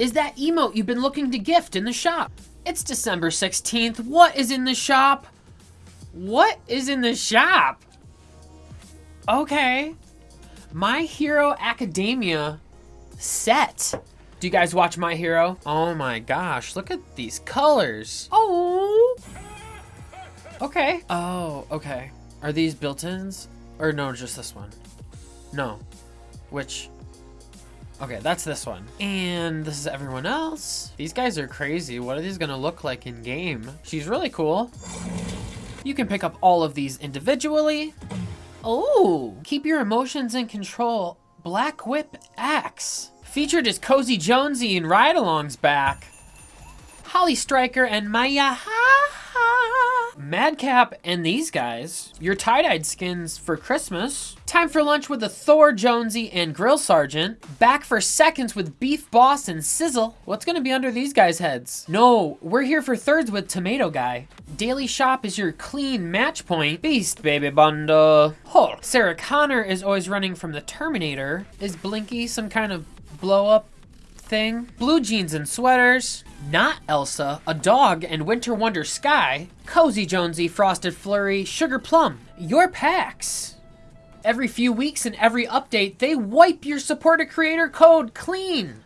is that emote you've been looking to gift in the shop. It's December 16th. What is in the shop? What is in the shop? Okay. My Hero Academia set. Do you guys watch My Hero? Oh my gosh, look at these colors. Oh. Okay. Oh, okay. Are these built-ins? Or no, just this one? No. Which? Okay, that's this one. And this is everyone else. These guys are crazy. What are these gonna look like in game? She's really cool. You can pick up all of these individually. Oh, keep your emotions in control. Black Whip Axe. Featured is Cozy Jonesy and Ride-Along's back. Holly Striker and Maya Madcap and these guys. Your tie-dyed skins for Christmas. Time for lunch with the Thor Jonesy and Grill Sergeant. Back for seconds with Beef Boss and Sizzle. What's gonna be under these guys' heads? No, we're here for thirds with Tomato Guy. Daily Shop is your clean match point. Beast Baby Bundle. Hulk. Sarah Connor is always running from the Terminator. Is Blinky some kind of blow up thing. Blue jeans and sweaters. Not Elsa, a dog, and Winter Wonder Sky. Cozy Jonesy, Frosted Flurry, Sugar Plum. Your packs. Every few weeks and every update, they wipe your supported creator code clean.